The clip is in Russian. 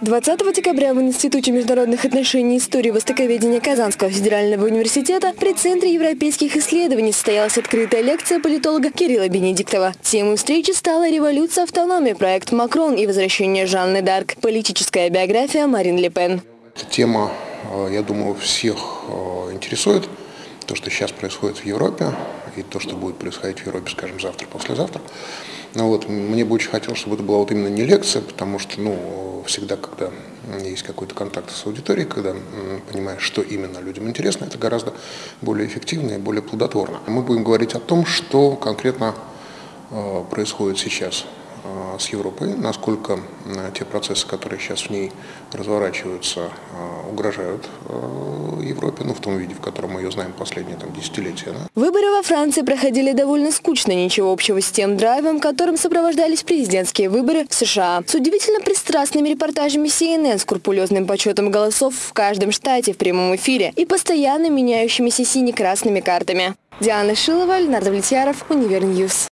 20 декабря в Институте международных отношений и истории востоковедения Казанского федерального университета при Центре европейских исследований состоялась открытая лекция политолога Кирилла Бенедиктова. Темой встречи стала «Революция автономии», проект «Макрон» и «Возвращение Жанны Дарк», политическая биография Марин Ле Пен. Тема, э, я думаю, всех э, интересует. То, что сейчас происходит в Европе, и то, что будет происходить в Европе, скажем, завтра, послезавтра. Ну вот, мне бы очень хотелось, чтобы это была вот именно не лекция, потому что, ну, всегда, когда есть какой-то контакт с аудиторией, когда понимаешь, что именно людям интересно, это гораздо более эффективно и более плодотворно. Мы будем говорить о том, что конкретно э, происходит сейчас с Европой, насколько те процессы, которые сейчас в ней разворачиваются, э, угрожают Европе, ну, в том виде, в котором мы ее знаем последние там, десятилетия. Да? Выборы во Франции проходили довольно скучно, ничего общего с тем драйвом, которым сопровождались президентские выборы в США. С удивительно пристрастными репортажами CNN, скрупулезным подсчетом голосов в каждом штате в прямом эфире и постоянно меняющимися сине-красными картами. Диана Шилова, Леонард Влетьяров, UniverNews.